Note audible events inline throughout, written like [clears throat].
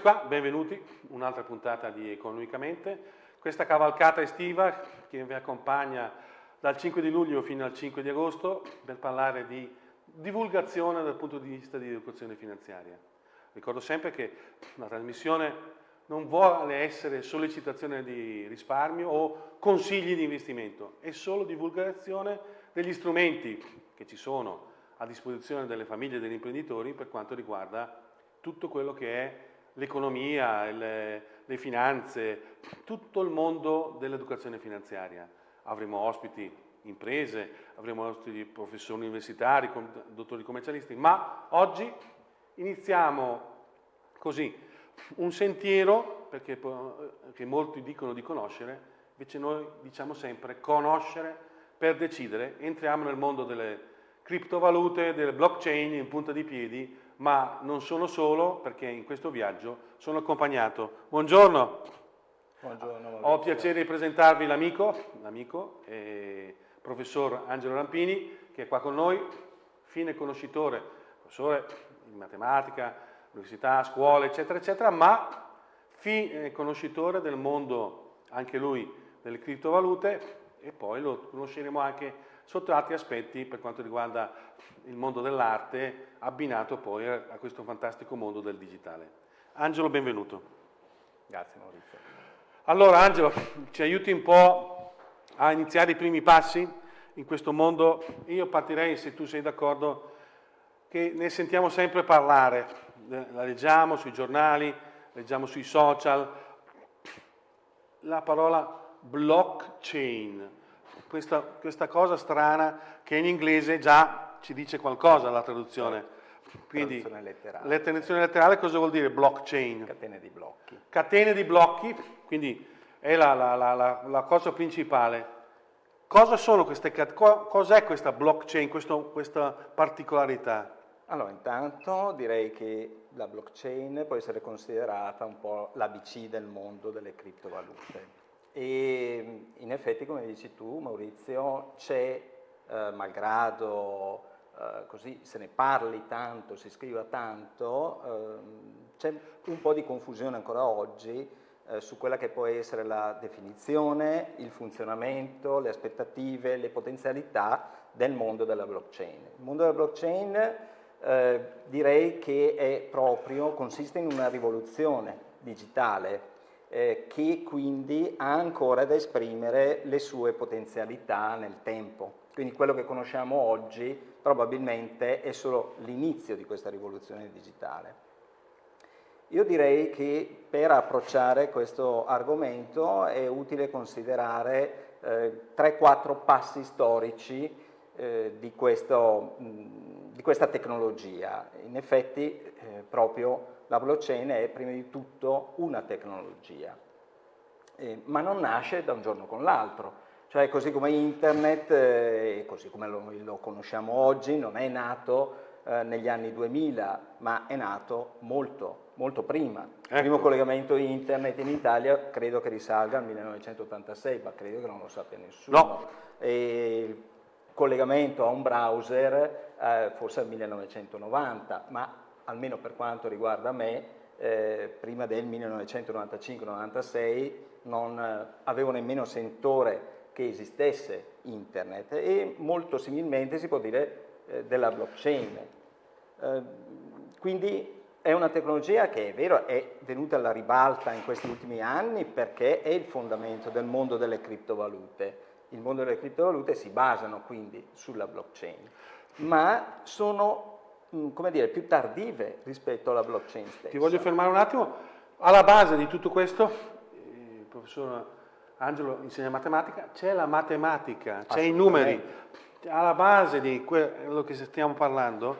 Eccoci qua, benvenuti, un'altra puntata di Economicamente. Questa cavalcata estiva che vi accompagna dal 5 di luglio fino al 5 di agosto per parlare di divulgazione dal punto di vista di educazione finanziaria. Ricordo sempre che la trasmissione non vuole essere sollecitazione di risparmio o consigli di investimento, è solo divulgazione degli strumenti che ci sono a disposizione delle famiglie e degli imprenditori per quanto riguarda tutto quello che è l'economia, le, le finanze, tutto il mondo dell'educazione finanziaria. Avremo ospiti imprese, avremo ospiti professori universitari, dottori commercialisti, ma oggi iniziamo così un sentiero, perché, che molti dicono di conoscere, invece noi diciamo sempre conoscere per decidere, entriamo nel mondo delle criptovalute, delle blockchain in punta di piedi, ma non sono solo perché in questo viaggio sono accompagnato. Buongiorno. Buongiorno. Ho piacere di presentarvi l'amico, l'amico, eh, professor Angelo Rampini, che è qua con noi, fine conoscitore, professore in matematica, università, scuole, eccetera, eccetera, ma fine conoscitore del mondo, anche lui, delle criptovalute e poi lo conosceremo anche sotto altri aspetti per quanto riguarda il mondo dell'arte, abbinato poi a, questo fantastico mondo del digitale. Angelo, benvenuto. Grazie Maurizio. Allora Angelo, ci aiuti un po' a iniziare i primi passi in questo mondo? Io partirei, se tu sei d'accordo, che ne sentiamo sempre parlare, la leggiamo sui giornali, leggiamo sui social, la parola blockchain questa, questa cosa strana che in inglese già ci dice qualcosa la traduzione. Quindi, traduzione letterale. La traduzione letterale cosa vuol dire blockchain? Catene di blocchi. Catene di blocchi, quindi è la, la, la, la cosa principale. Cosa sono queste cos'è questa blockchain, questo, questa particolarità? Allora, intanto direi che la blockchain può essere considerata un po' l'ABC del mondo delle criptovalute. E in effetti, come dici tu, Maurizio, c'è, eh, malgrado eh, così se ne parli tanto, si scriva tanto, eh, c'è un po' di confusione ancora oggi eh, su quella che può essere la definizione, il funzionamento, le aspettative, le potenzialità del mondo della blockchain. Il mondo della blockchain eh, direi che è proprio, consiste in una rivoluzione digitale eh, che quindi ha ancora da esprimere le sue potenzialità nel tempo. Quindi quello che conosciamo oggi probabilmente è solo l'inizio di questa rivoluzione digitale. Io direi che per approcciare questo argomento è utile considerare eh, 3-4 passi storici eh, di, questo, mh, di, questa tecnologia. In effetti eh, proprio la blockchain è prima di tutto una tecnologia, eh, ma non nasce da un giorno con l'altro. Cioè così come internet, eh, così come lo, lo, conosciamo oggi, non è nato eh, negli anni 2000, ma è nato molto, molto prima. Ecco. Il primo collegamento internet in Italia credo che risalga al 1986, ma credo che non lo sappia nessuno. No. E il collegamento a un browser eh, forse al 1990, ma almeno per quanto riguarda me, eh, prima del 1995-96 non eh, avevo nemmeno sentore che esistesse internet e molto similmente si può dire eh, della blockchain. Eh, quindi è una tecnologia che è vero è venuta alla ribalta in questi ultimi anni perché è il fondamento del mondo delle criptovalute. Il mondo delle criptovalute si basano quindi sulla blockchain, ma sono come dire, più tardive rispetto alla blockchain stessa. Ti voglio fermare un attimo. Alla base di tutto questo, il professor Angelo insegna matematica, c'è la matematica, c'è i numeri. Alla base di quello che stiamo parlando,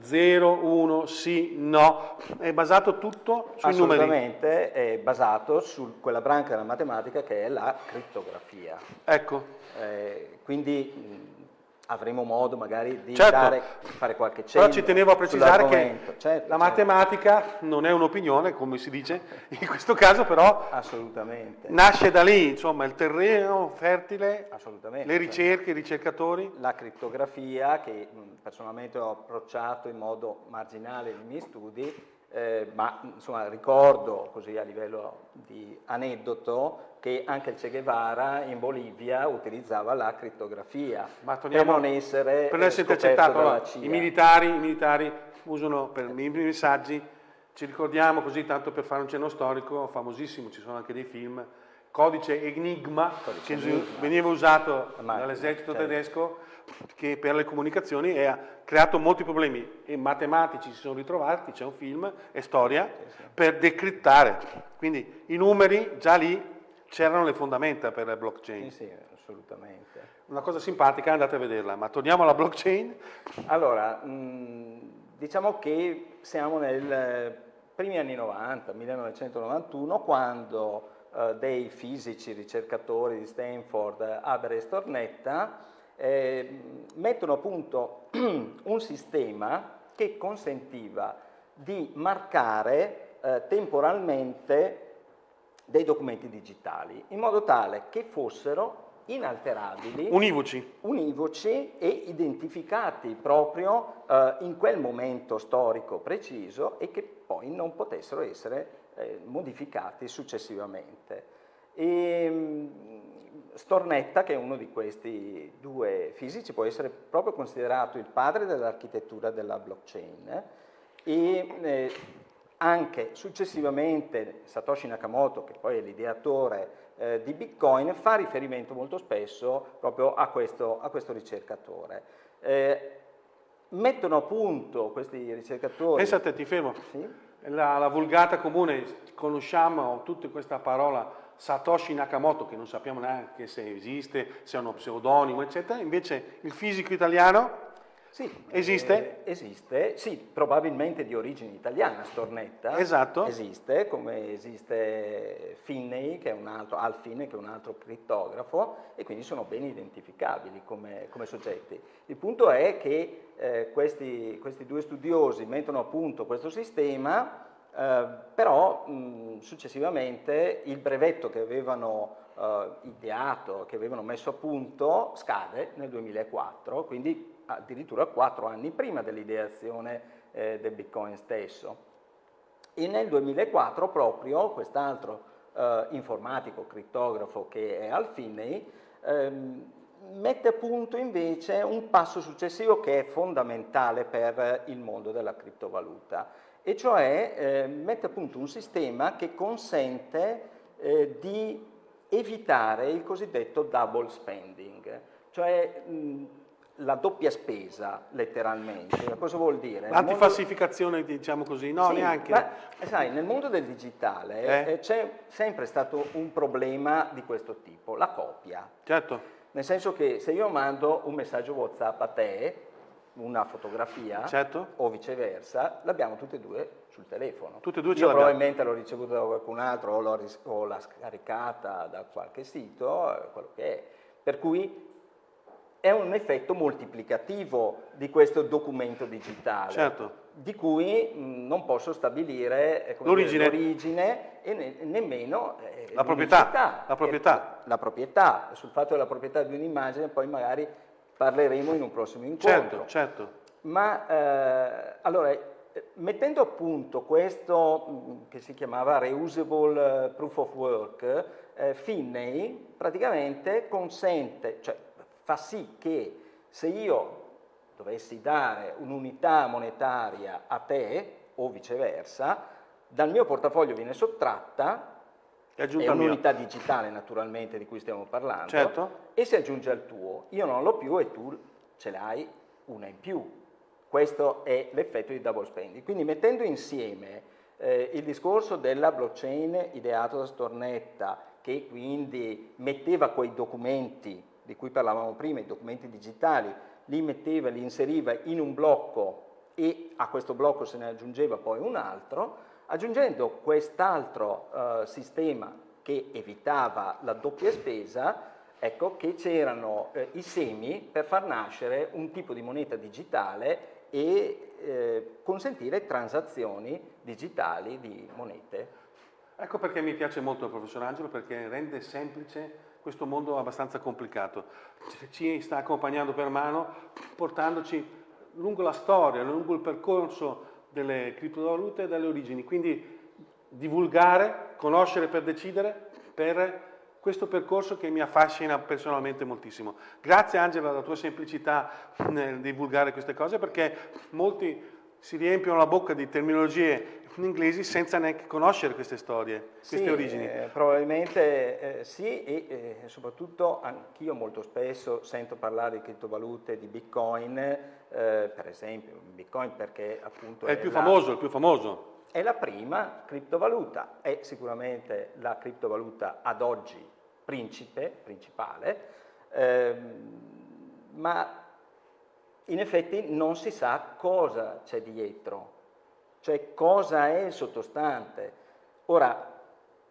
0, 1, sì, no, è basato tutto sui numeri. Assolutamente, è basato su quella branca della matematica che è la crittografia. Ecco. Eh, quindi avremo modo magari di certo, dare, fare qualche cenno Però ci tenevo a precisare che certo, la matematica certo. non è un'opinione, come si dice [laughs] in questo caso, però nasce da lì, insomma, il terreno fertile, le ricerche, i ricercatori. La crittografia, che personalmente ho approcciato in modo marginale nei miei studi, eh, ma insomma ricordo così a livello di aneddoto che anche il Che Guevara in Bolivia utilizzava la crittografia per non essere, per essere intercettato. Allora, I, militari, I militari usano per i messaggi, ci ricordiamo così tanto per fare un cenno storico, famosissimo, ci sono anche dei film, codice Enigma, codice che Enigma. veniva usato dall'esercito certo. tedesco che per le comunicazioni ha creato molti problemi e matematici si sono ritrovati, c'è un film, è storia, sì, sì. per decrittare. Quindi i numeri già lì c'erano le fondamenta per la blockchain. Sì, sì, assolutamente. Una cosa simpatica, andate a vederla, ma torniamo alla blockchain. Allora, mh, diciamo che siamo nei primi anni 90, 1991, quando eh, dei fisici ricercatori di Stanford, Haber e Stornetta, eh, mettono a punto [clears throat] un sistema che consentiva di marcare eh, temporalmente dei documenti digitali, in modo tale che fossero inalterabili, univoci, univoci e identificati proprio eh, in quel momento storico preciso e che poi non potessero essere eh, modificati successivamente. E, ehm, Stornetta, che è uno di questi due fisici, può essere proprio considerato il padre dell'architettura della blockchain e eh, anche successivamente Satoshi Nakamoto, che poi è l'ideatore eh, di Bitcoin, fa riferimento molto spesso proprio a questo, a questo ricercatore. Eh, mettono a punto questi ricercatori... Pensate, ti fermo. Sì? La, la vulgata comune, conosciamo tutta questa parola Satoshi Nakamoto, che non sappiamo neanche se esiste, se è uno pseudonimo, eccetera, invece il fisico italiano sì, esiste? Eh, esiste, sì, probabilmente di origine italiana, Stornetta. Esatto. Esiste, come esiste Finney, che è un altro, Al Finney, che è un altro crittografo, e quindi sono ben identificabili come, come soggetti. Il punto è che eh, questi, questi, due studiosi mettono a punto questo sistema, eh, però mh, successivamente il brevetto che avevano eh, ideato, che avevano messo a punto, scade nel 2004, quindi addirittura quattro anni prima dell'ideazione eh, del Bitcoin stesso. E nel 2004 proprio quest'altro eh, informatico, crittografo che è Alfinei, ehm, mette a punto invece un passo successivo che è fondamentale per il mondo della criptovaluta, e cioè eh, mette a punto un sistema che consente eh, di evitare il cosiddetto double spending, cioè mh, la doppia spesa, letteralmente. Cosa vuol dire? L'antifalsificazione, mondo... diciamo così, no, sì, neanche. Ma, sai, nel mondo del digitale eh? eh? c'è sempre stato un problema di questo tipo, la copia. Certo. Nel senso che se io mando un messaggio WhatsApp a te, una fotografia, certo. o viceversa, l'abbiamo tutte e due sul telefono. Tutte e due Io probabilmente l'ho ricevuta da qualcun altro o l'ho scaricata da qualche sito, eh, quello che è. Per cui è un effetto moltiplicativo di questo documento digitale, certo. di cui mh, non posso stabilire eh, l'origine e ne nemmeno eh, la, proprietà, la, proprietà. la proprietà. Sul fatto della proprietà di un'immagine poi magari parleremo in un prossimo incontro. Certo, certo. Ma eh, allora, mettendo a punto questo mh, che si chiamava reusable proof of work, eh, Finney praticamente consente, cioè fa sì che se io dovessi dare un'unità monetaria a te o viceversa, dal mio portafoglio viene sottratta, è, è un'unità digitale naturalmente di cui stiamo parlando, certo. e si aggiunge al tuo. Io non l'ho più e tu ce l'hai una in più. Questo è l'effetto di double spending. Quindi mettendo insieme eh, il discorso della blockchain ideato da Stornetta, che quindi metteva quei documenti di cui parlavamo prima, i documenti digitali, li metteva, li inseriva in un blocco e a questo blocco se ne aggiungeva poi un altro, aggiungendo quest'altro eh, sistema che evitava la doppia spesa, ecco che c'erano eh, i semi per far nascere un tipo di moneta digitale e eh, consentire transazioni digitali di monete. Ecco perché mi piace molto il professor Angelo, perché rende semplice questo mondo abbastanza complicato. Ci sta accompagnando per mano, portandoci lungo la storia, lungo il percorso delle criptovalute e delle origini, quindi divulgare, conoscere per decidere, per questo percorso che mi affascina personalmente moltissimo. Grazie Angela della tua semplicità nel divulgare queste cose perché molti si riempiono la bocca di terminologie inglesi senza neanche conoscere queste storie, queste sì, origini. Eh, probabilmente eh, sì e eh, soprattutto anch'io molto spesso sento parlare di criptovalute, di bitcoin, eh, per esempio bitcoin perché appunto è, è il più la... famoso, il più famoso è la prima criptovaluta, è sicuramente la criptovaluta ad oggi principe, principale, ehm, ma in effetti non si sa cosa c'è dietro, cioè cosa è il sottostante. Ora,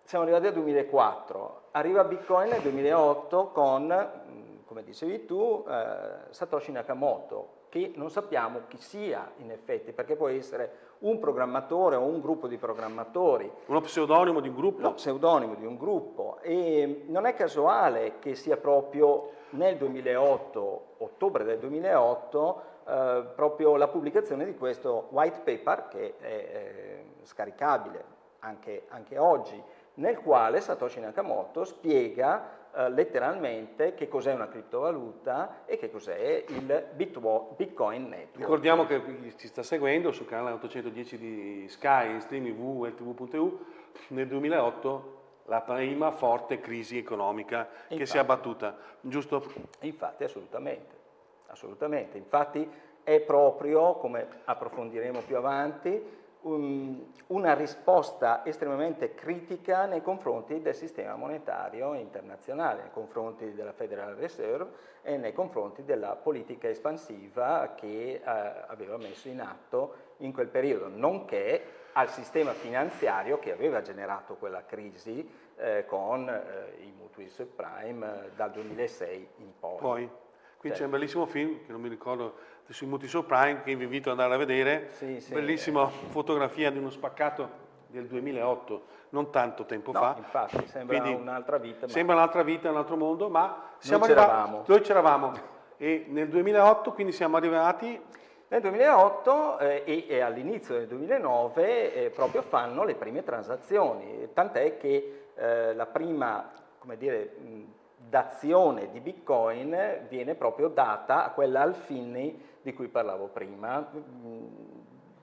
siamo arrivati al 2004, arriva Bitcoin nel 2008 con, mm, come dicevi tu, eh, Satoshi Nakamoto, che non sappiamo chi sia in effetti, perché può essere un programmatore o un gruppo di programmatori. Uno pseudonimo di un gruppo? Uno pseudonimo di un gruppo. E non è casuale che sia proprio nel 2008, ottobre del 2008, eh, proprio la pubblicazione di questo white paper, che è eh, scaricabile anche, anche oggi, nel quale Satoshi Nakamoto spiega eh, letteralmente che cos'è una criptovaluta e che cos'è il Bitcoin Network. Ricordiamo che ci sta seguendo sul canale 810 di Sky in streaming www.ltv.eu nel 2008 la prima forte crisi economica infatti, che si è abbattuta, giusto? Infatti, assolutamente, assolutamente. Infatti è proprio, come approfondiremo più avanti, um, una risposta estremamente critica nei confronti del sistema monetario internazionale, nei confronti della Federal Reserve e nei confronti della politica espansiva che eh, aveva messo in atto in quel periodo, nonché al sistema finanziario che aveva generato quella crisi eh, con eh, i mutui subprime eh, dal 2006 in poi. Poi, qui c'è un bellissimo film, che non mi ricordo sui Muti Prime che vi invito ad andare a vedere, sì, sì, bellissima eh. fotografia di uno spaccato del 2008, non tanto tempo no, fa. infatti, sembra un'altra vita. Ma... Sembra un'altra vita, un altro mondo, ma siamo noi arrivati, noi c'eravamo. E nel 2008 quindi siamo arrivati... Nel 2008 eh, e, e all'inizio del 2009 eh, proprio fanno le prime transazioni, tant'è che eh, la prima, come dire, d'azione di Bitcoin viene proprio data a quella Alfini di cui parlavo prima,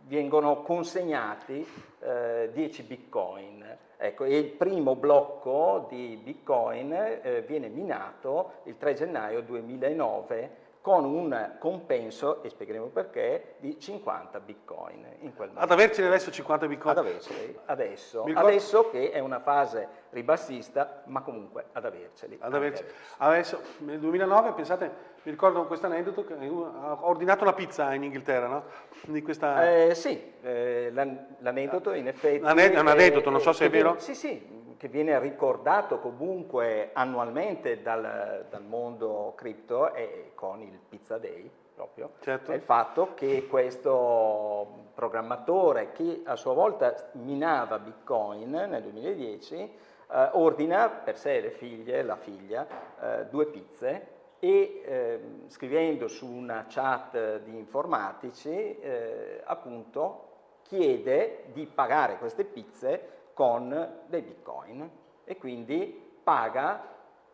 vengono consegnati eh, 10 bitcoin. Ecco, e il primo blocco di bitcoin eh, viene minato il 3 gennaio 2009 con un compenso, e spiegheremo perché, di 50 bitcoin in quel momento. Ad avercene adesso 50 bitcoin? Ad averceli, adesso, adesso che è una fase ribassista, ma comunque ad averceli. Ad averceli. Adesso. adesso, nel 2009, pensate, mi ricordo questo aneddoto, che ho ordinato una pizza in Inghilterra, no? Di questa... Eh, sì, eh, l'aneddoto in effetti... È un aneddoto, non so se è vero. Sì, sì, che viene ricordato comunque annualmente dal, dal mondo cripto e con il Pizza Day proprio, certo. è il fatto che questo programmatore che a sua volta minava Bitcoin nel 2010 eh, ordina per sé e le figlie, la figlia, eh, due pizze e eh, scrivendo su una chat di informatici eh, appunto chiede di pagare queste pizze con dei bitcoin e quindi paga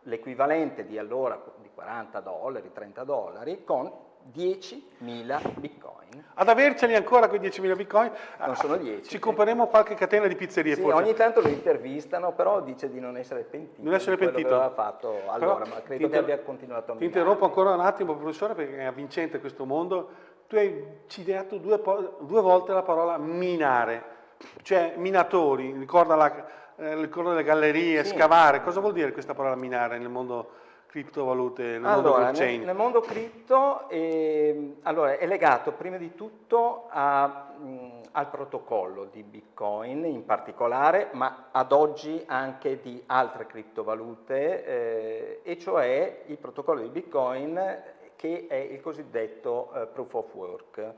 l'equivalente di allora di 40 dollari, 30 dollari con 10.000 bitcoin. Ad averceli ancora quei 10.000 bitcoin? Non sono 10. Ci compreremo qualche catena di pizzerie sì, forse. ogni tanto lo intervistano, però dice di non essere pentito. Non essere pentito. Che aveva fatto allora, però, ma credo che abbia continuato a Ti interrompo ancora un attimo, professore, perché è avvincente questo mondo. Tu hai citato due, due volte la parola minare cioè minatori, ricorda, la, eh, ricorda le gallerie, sì. scavare, cosa vuol dire questa parola minare nel mondo criptovalute, nel allora, mondo blockchain? Nel, nel mondo cripto eh, allora, è legato prima di tutto a, mh, al protocollo di Bitcoin in particolare, ma ad oggi anche di altre criptovalute, eh, e cioè il protocollo di Bitcoin che è il cosiddetto eh, proof of work.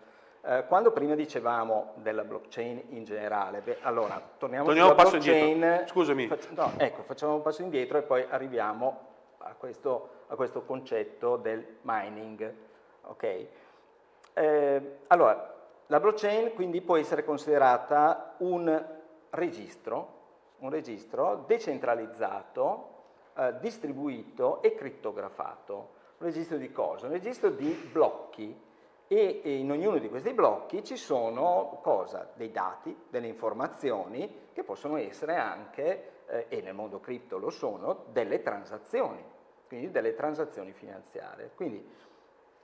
Eh, quando prima dicevamo della blockchain in generale, beh, allora torniamo, torniamo sulla blockchain. Scusami. Fac no, ecco, facciamo un passo indietro e poi arriviamo a questo, a questo concetto del mining. Okay? Eh, allora, la blockchain quindi può essere considerata un registro, un registro decentralizzato, eh, distribuito e crittografato. Un registro di cosa? Un registro di blocchi e, in ognuno di questi blocchi ci sono cosa? Dei dati, delle informazioni che possono essere anche, eh, e nel mondo cripto lo sono, delle transazioni, quindi delle transazioni finanziarie. Quindi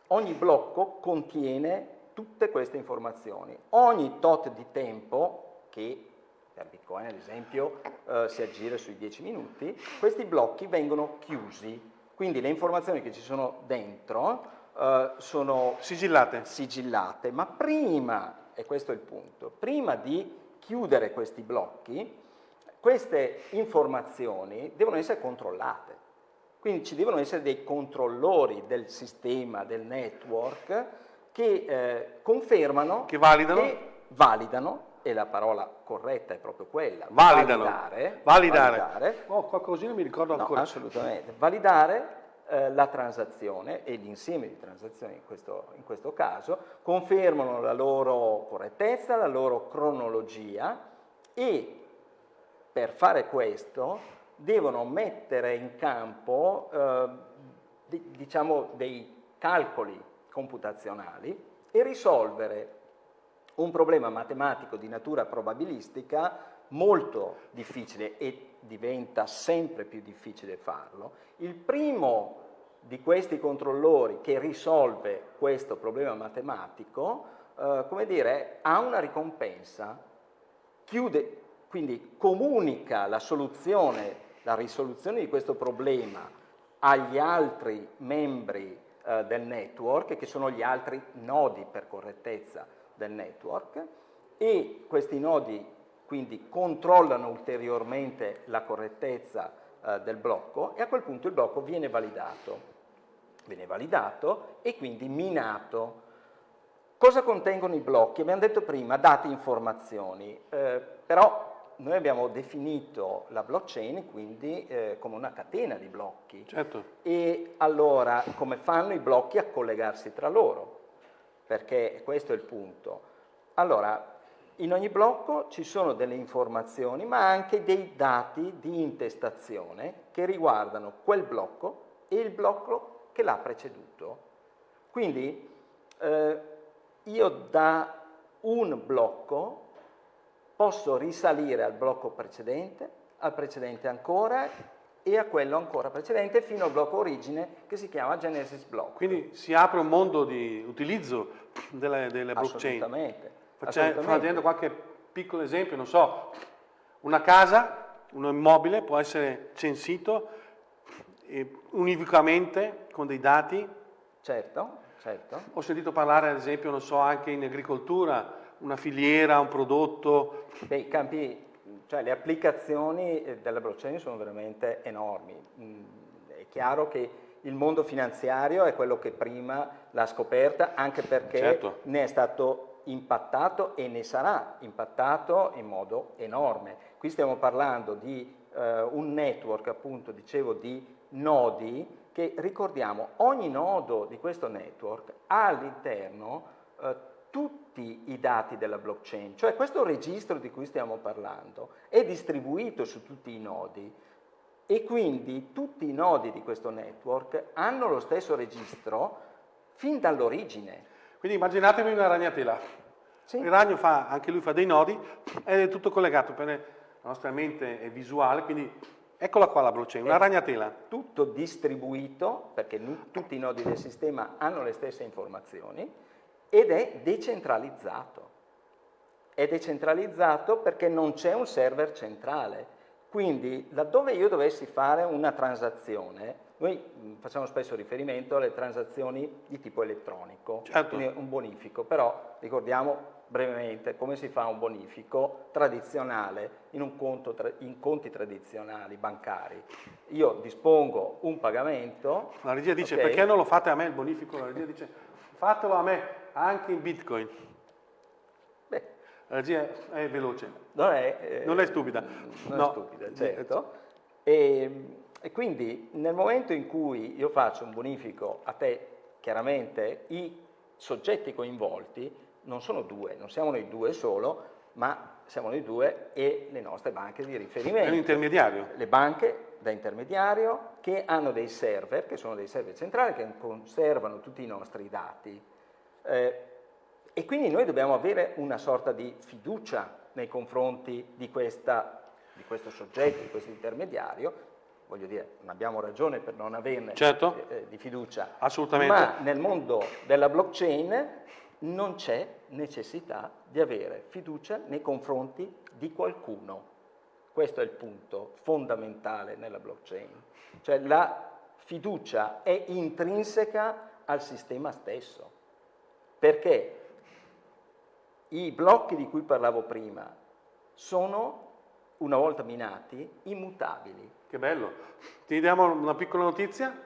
ogni blocco contiene tutte queste informazioni. Ogni tot di tempo, che per Bitcoin ad esempio eh, si aggira sui 10 minuti, questi blocchi vengono chiusi, quindi le informazioni che ci sono dentro eh, sono sigillate. sigillate, ma prima, e questo è il punto, prima di chiudere questi blocchi, queste informazioni devono essere controllate. Quindi ci devono essere dei controllori del sistema, del network, che eh, confermano, che validano. che validano, e la parola corretta è proprio quella, validano. validare, validare. validare oh, qualcosina mi ricordo no, ancora. assolutamente, validare eh, la transazione e l'insieme di transazioni in questo, in questo caso, confermano la loro correttezza, la loro cronologia e per fare questo devono mettere in campo eh, di, diciamo dei calcoli computazionali e risolvere un problema matematico di natura probabilistica molto difficile e diventa sempre più difficile farlo. Il primo di questi controllori che risolve questo problema matematico, eh, come dire, ha una ricompensa, chiude, quindi comunica la soluzione, la risoluzione di questo problema agli altri membri eh, del network, che sono gli altri nodi per correttezza del network, e questi nodi quindi controllano ulteriormente la correttezza eh, del blocco e a quel punto il blocco viene validato. Viene validato e quindi minato. Cosa contengono i blocchi? Abbiamo detto prima dati informazioni, eh, però noi abbiamo definito la blockchain quindi eh, come una catena di blocchi. Certo. E allora come fanno i blocchi a collegarsi tra loro? Perché questo è il punto. Allora, in ogni blocco ci sono delle informazioni, ma anche dei dati di intestazione che riguardano quel blocco e il blocco che l'ha preceduto. Quindi eh, io da un blocco posso risalire al blocco precedente, al precedente ancora e a quello ancora precedente fino al blocco origine che si chiama Genesis Block. Quindi si apre un mondo di utilizzo delle, delle blockchain. Assolutamente. Facendo, facendo qualche piccolo esempio, non so, una casa, un immobile può essere censito univocamente con dei dati. Certo, certo. Ho sentito parlare ad esempio, non so, anche in agricoltura, una filiera, un prodotto? Beh, i campi, cioè le applicazioni eh, della blockchain sono veramente enormi. Mm, è chiaro che il mondo finanziario è quello che prima l'ha scoperta, anche perché certo. ne è stato impattato e ne sarà impattato in modo enorme. Qui stiamo parlando di eh, un network, appunto, dicevo, di nodi che ricordiamo, ogni nodo di questo network ha all'interno eh, tutti i dati della blockchain, cioè questo registro di cui stiamo parlando è distribuito su tutti i nodi e quindi tutti i nodi di questo network hanno lo stesso registro fin dall'origine. Quindi immaginatevi una ragnatela. Sì. Il ragno fa, anche lui fa dei nodi ed è tutto collegato, per la nostra mente è visuale, quindi eccola qua la blockchain, una ragnatela. Tutto distribuito, perché tutti i nodi del sistema hanno le stesse informazioni, ed è decentralizzato. È decentralizzato perché non c'è un server centrale. Quindi laddove io dovessi fare una transazione, noi facciamo spesso riferimento alle transazioni di tipo elettronico, certo. quindi un bonifico, però ricordiamo brevemente come si fa un bonifico tradizionale in, un conto tra, in conti tradizionali bancari. Io dispongo un pagamento. La regia dice okay. perché non lo fate a me il bonifico? La regia dice fatelo a me anche in Bitcoin. Beh. La regia è veloce. Non è, eh, non è stupida. Non no. è stupida, certo. E, e, quindi nel momento in cui io faccio un bonifico a te, chiaramente i soggetti coinvolti non sono due, non siamo noi due solo, ma siamo noi due e le nostre banche di riferimento. È un intermediario. Le banche da intermediario che hanno dei server, che sono dei server centrali, che conservano tutti i nostri dati. Eh, e quindi noi dobbiamo avere una sorta di fiducia nei confronti di, questa, di questo soggetto, di questo intermediario, voglio dire, non abbiamo ragione per non averne certo. eh, di fiducia, Assolutamente. ma nel mondo della blockchain non c'è necessità di avere fiducia nei confronti di qualcuno. Questo è il punto fondamentale nella blockchain. Cioè la fiducia è intrinseca al sistema stesso, perché i blocchi di cui parlavo prima sono, una volta minati, immutabili. Che bello. Ti diamo una piccola notizia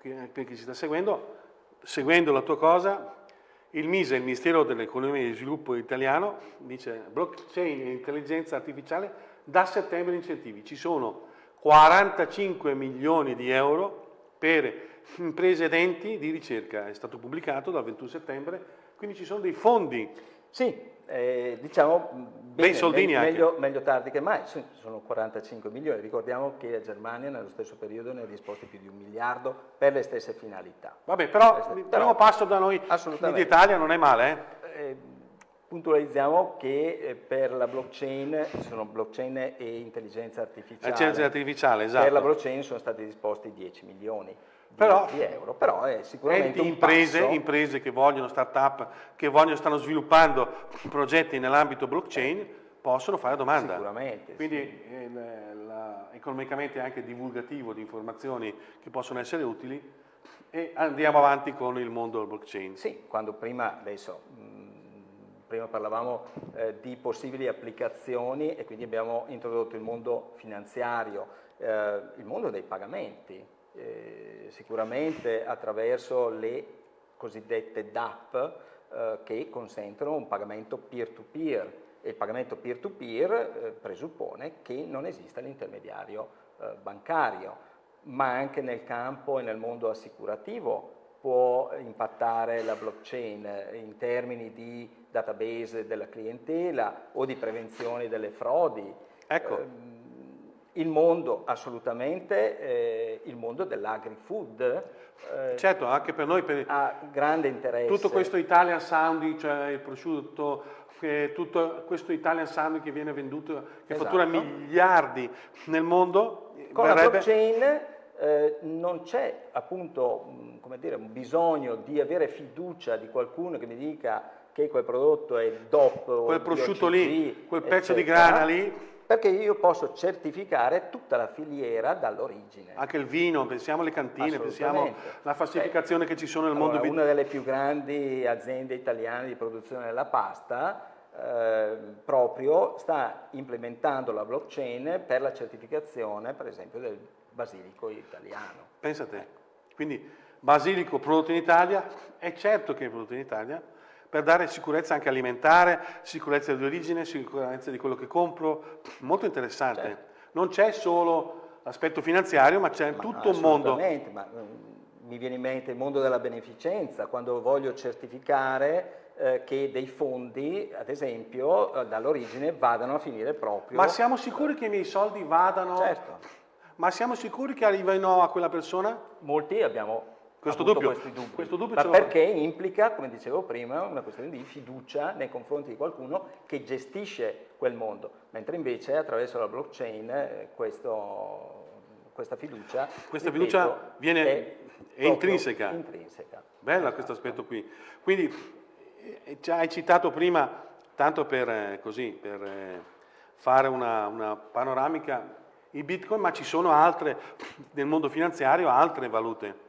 per chi ci sta seguendo. Seguendo la tua cosa, il MISE, il Ministero dell'Economia e dello Sviluppo italiano, dice blockchain e intelligenza artificiale da settembre incentivi. Ci sono 45 milioni di euro per imprese ed enti di ricerca, è stato pubblicato dal 21 settembre, quindi ci sono dei fondi. Sì, eh, diciamo bene, me meglio, meglio, tardi che mai, sono 45 milioni, ricordiamo che la Germania nello stesso periodo ne ha disposti più di un miliardo per le stesse finalità. Vabbè, però il primo passo da noi in Italia non è male. Eh? Eh, puntualizziamo che eh, per la blockchain, sono blockchain e intelligenza artificiale. Intelligenza artificiale, esatto. Per la blockchain sono stati disposti 10 milioni però, di euro, però è sicuramente enti, imprese, imprese, che vogliono, start-up, che vogliono, stanno sviluppando progetti nell'ambito blockchain, possono fare domanda. Sicuramente. Quindi sì. eh, la, economicamente è anche divulgativo di informazioni che possono essere utili e andiamo avanti con il mondo del blockchain. Sì, quando prima, adesso, mh, mm, prima parlavamo eh, di possibili applicazioni e quindi abbiamo introdotto il mondo finanziario, eh, il mondo dei pagamenti, eh, sicuramente attraverso le cosiddette DAP eh, che consentono un pagamento peer-to-peer -peer. e il pagamento peer-to-peer -peer, eh, presuppone che non esista l'intermediario eh, bancario, ma anche nel campo e nel mondo assicurativo può impattare la blockchain in termini di database della clientela o di prevenzione delle frodi. Ecco. Eh, il mondo, assolutamente, eh, il mondo dell'agri-food. Eh, certo, anche per noi per ha grande interesse. Tutto questo Italian sounding, cioè il prosciutto, eh, tutto questo Italian sounding che viene venduto, che esatto. fattura miliardi nel mondo. Con verrebbe... la blockchain eh, non c'è appunto come dire, un bisogno di avere fiducia di qualcuno che mi dica che quel prodotto è DOP quel prosciutto lì, quel pezzo eccetera. di grana lì perché io posso certificare tutta la filiera dall'origine. Anche il vino, pensiamo alle cantine, pensiamo alla falsificazione eh, che ci sono nel allora, mondo. Una delle più grandi aziende italiane di produzione della pasta eh, proprio sta implementando la blockchain per la certificazione, per esempio, del basilico italiano. Pensate, quindi basilico prodotto in Italia, è certo che è prodotto in Italia, per dare sicurezza anche alimentare, sicurezza di origine, sicurezza di quello che compro, molto interessante. Certo. Non c'è solo l'aspetto finanziario, ma c'è tutto un mondo. Ma, mm, mi viene in mente il mondo della beneficenza, quando voglio certificare eh, che dei fondi, ad esempio, eh, dall'origine vadano a finire proprio... Ma siamo sicuri che i miei soldi vadano... Certo. Ma siamo sicuri che arrivino a quella persona? Molti abbiamo questo dubbio. Questo dubbio Ma perché implica, come dicevo prima, una questione di fiducia nei confronti di qualcuno che gestisce quel mondo, mentre invece attraverso la blockchain eh, questo, questa fiducia, questa ripeto, fiducia viene, è, è intrinseca. intrinseca. Bella esatto. questo aspetto qui. Quindi eh, ci hai citato prima, tanto per, eh, così, per fare una, una panoramica, i bitcoin, ma ci sono altre, nel mondo finanziario, altre valute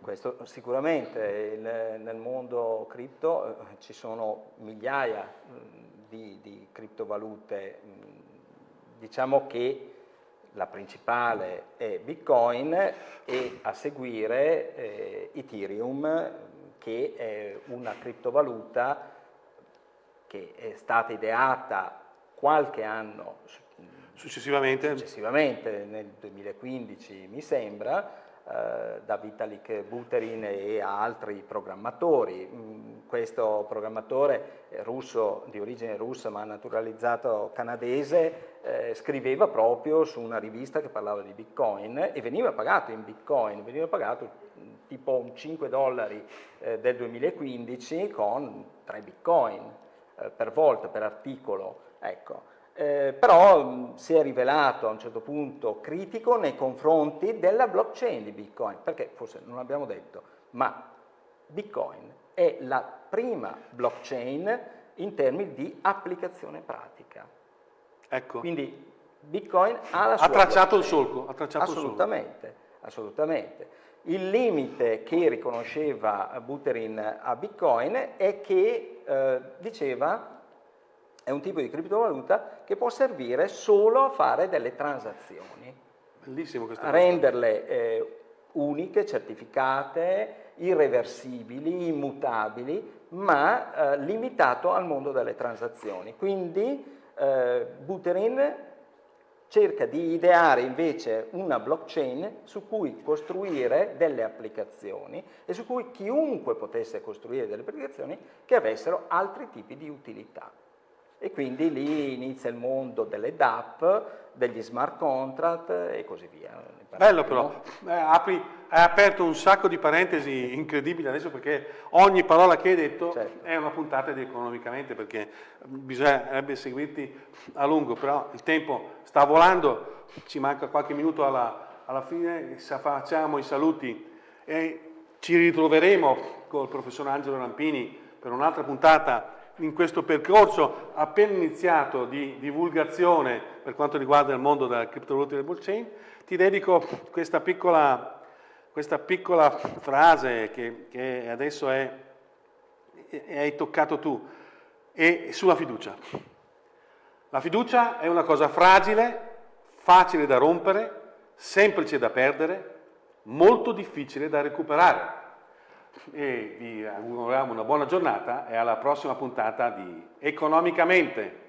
questo sicuramente, il, nel mondo cripto eh, ci sono migliaia mh, di, di, criptovalute, mh, diciamo che la principale è Bitcoin e a seguire eh, Ethereum che è una criptovaluta che è stata ideata qualche anno successivamente, successivamente nel 2015 mi sembra, da Vitalik Buterin e altri programmatori. Mm, questo programmatore russo, di origine russa ma naturalizzato canadese, eh, scriveva proprio su una rivista che parlava di Bitcoin e veniva pagato in Bitcoin, veniva pagato mm, tipo un 5 dollari eh, del 2015 con 3 Bitcoin eh, per volta, per articolo. Ecco. Eh, però mh, si è rivelato a un certo punto critico nei confronti della blockchain di Bitcoin, perché forse non l'abbiamo detto, ma Bitcoin è la prima blockchain in termini di applicazione pratica. Ecco. Quindi Bitcoin ha la sua Ha tracciato blockchain. il solco. Ha tracciato assolutamente, il solco. assolutamente. Il limite che riconosceva Buterin a Bitcoin è che eh, diceva è un tipo di criptovaluta che può servire solo a fare delle transazioni, Bellissimo questo. a renderle eh, uniche, certificate, irreversibili, immutabili, ma eh, limitato al mondo delle transazioni. Quindi eh, Buterin cerca di ideare invece una blockchain su cui costruire delle applicazioni e su cui chiunque potesse costruire delle applicazioni che avessero altri tipi di utilità. E quindi lì inizia il mondo delle DApp, degli smart contract e così via. Bello però, eh, apri, hai aperto un sacco di parentesi incredibili adesso perché ogni parola che hai detto Certo. è una puntata di economicamente perché bisognerebbe seguirti a lungo, però il tempo sta volando, ci manca qualche minuto alla, alla fine, facciamo i saluti e ci ritroveremo col professor Angelo Rampini per un'altra puntata in questo percorso appena iniziato di divulgazione per quanto riguarda il mondo della criptovaluta e del blockchain, ti dedico questa piccola, questa piccola frase che, che adesso è, e hai toccato tu, e sulla fiducia. La fiducia è una cosa fragile, facile da rompere, semplice da perdere, molto difficile da recuperare e vi auguriamo una buona giornata e alla prossima puntata di Economicamente.